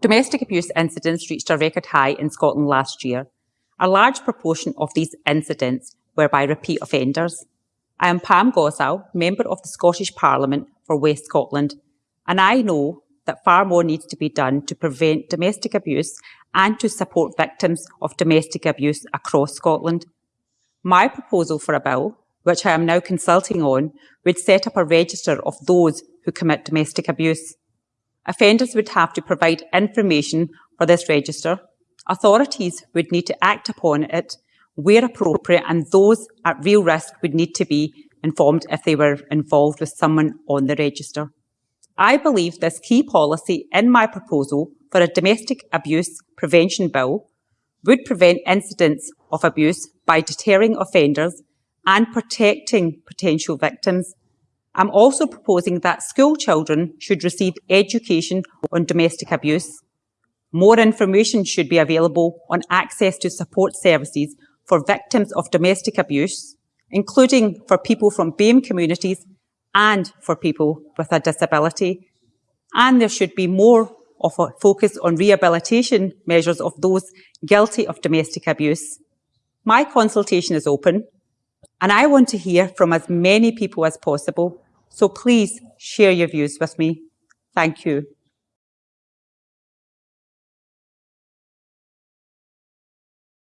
Domestic abuse incidents reached a record high in Scotland last year. A large proportion of these incidents were by repeat offenders. I am Pam Gosal, Member of the Scottish Parliament for West Scotland, and I know that far more needs to be done to prevent domestic abuse and to support victims of domestic abuse across Scotland. My proposal for a bill, which I am now consulting on, would set up a register of those who commit domestic abuse. Offenders would have to provide information for this register. Authorities would need to act upon it where appropriate and those at real risk would need to be informed if they were involved with someone on the register. I believe this key policy in my proposal for a domestic abuse prevention bill would prevent incidents of abuse by deterring offenders and protecting potential victims. I'm also proposing that school children should receive education on domestic abuse. More information should be available on access to support services for victims of domestic abuse, including for people from BAME communities and for people with a disability. And there should be more of a focus on rehabilitation measures of those guilty of domestic abuse. My consultation is open and I want to hear from as many people as possible. So please share your views with me. Thank you.